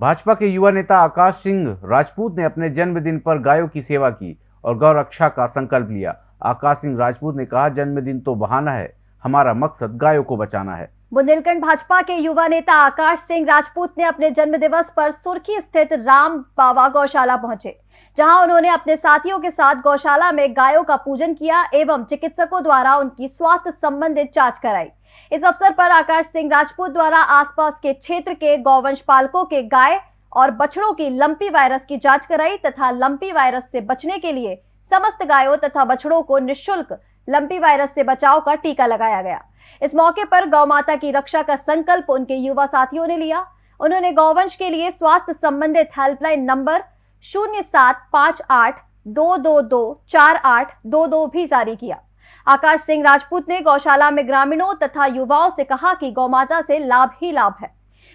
भाजपा के युवा नेता आकाश सिंह राजपूत ने अपने जन्मदिन पर गायों की सेवा की और गौ रक्षा का संकल्प लिया। आकाश सिंह राजपूत ने कहा, जन्मदिन तो बहाना है, हमारा मकसद गायों को बचाना है। बुंदेलखंड भाजपा के युवा नेता आकाश सिंह राजपूत ने अपने जन्म दिवस पर सुर्खी स्थित राम बाबा गौशाला पहुँचे, जहाँ उन्होंने अपने साथियों के साथ गौशाला में गायों का पूजन किया एवं चिकित्सकों द्वारा उनकी स्वास्थ्य संबंधित जाँच कराई। इस अवसर पर आकाश सिंह राजपूत द्वारा आसपास के क्षेत्र के गौवंश पालकों के गाय और बछड़ों की लंपी वायरस की जाँच कराई तथा लंपी वायरस से बचने के लिए समस्त गायों तथा बछड़ों को निःशुल्क लंपी वायरस से बचाव का टीका लगाया गया। इस मौके पर गौ माता की रक्षा का संकल्प उनके युवा साथियों ने लिया। उन्होंने गौवंश के लिए स्वास्थ्य संबंधित हेल्पलाइन नंबर शून्य सात पाँच आठ दो दो दो चार आठ दो दो भी जारी किया। आकाश सिंह राजपूत ने गौशाला में ग्रामीणों तथा युवाओं से कहा कि गौमाता से लाभ ही लाभ है।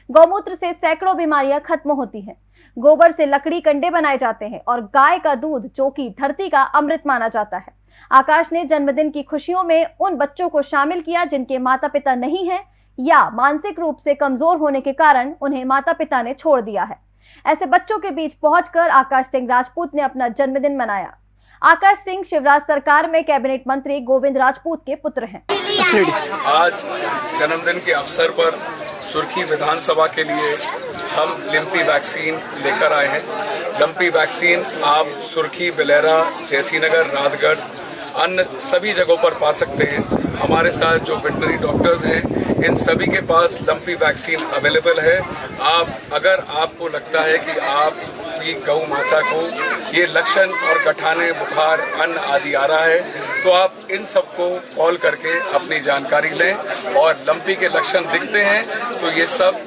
गौमूत्र से सैकड़ों बीमारियाँ खत्म होती हैं। गोबर से लकड़ी कंडे बनाए जाते हैं और गाय का दूध जो कि धरती का अमृत माना जाता है। आकाश ने जन्मदिन की खुशियों में उन बच्चों को शामिल किया जिनके माता पिता नहीं हैं या मानसिक रूप से कमज़ोर होने के कारण उन्हें माता पिता ने छोड़ दिया है। ऐसे बच्चों के बीच पहुंचकर आकाश सिंह राजपूत ने अपना जन्मदिन मनाया। आकाश सिंह शिवराज सरकार में कैबिनेट मंत्री गोविंद राजपूत के पुत्र हैं। आज जन्मदिन के अवसर पर सुर्खी विधानसभा के लिए हम लिम्पी वैक्सीन लेकर आए हैं। लंपी वैक्सीन आप सुर्खी, बिलेरा जैसीनगर राजगढ़, अन्य सभी जगहों पर पा सकते हैं। हमारे साथ जो वेटनरी डॉक्टर्स हैं, इन सभी के पास लंपी वैक्सीन अवेलेबल है। आप, अगर आपको लगता है कि आप की गौ माता को ये लक्षण और गठाने, बुखार, अन्न आदि आ रहा है तो आप इन सबको कॉल करके अपनी जानकारी लें और लंपी के लक्षण दिखते हैं तो ये सब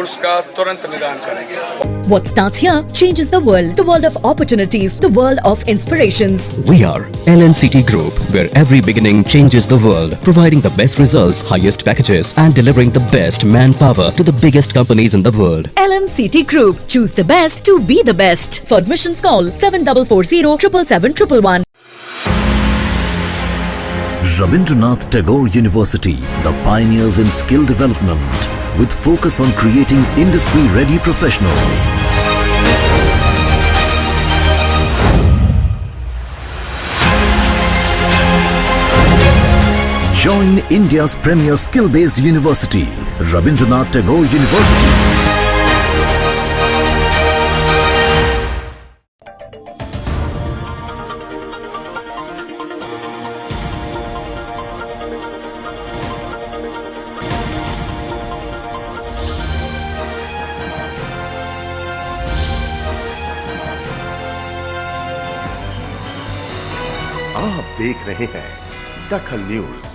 उसका तुरंत निदान करेंगे What starts here changes the world. The world of opportunities. The world of inspirations. We are LNCT Group, where every beginning changes the world, providing the best results, highest packages, and delivering the best manpower to the biggest companies in the world. LNCT Group. Choose the best to be the best. For admissions, call 7440 777 Rabindranath Tagore University, the pioneers in skill development, with focus on creating industry-ready professionals. Join India's premier skill-based university, Rabindranath Tagore University. आप देख रहे हैं दखल news.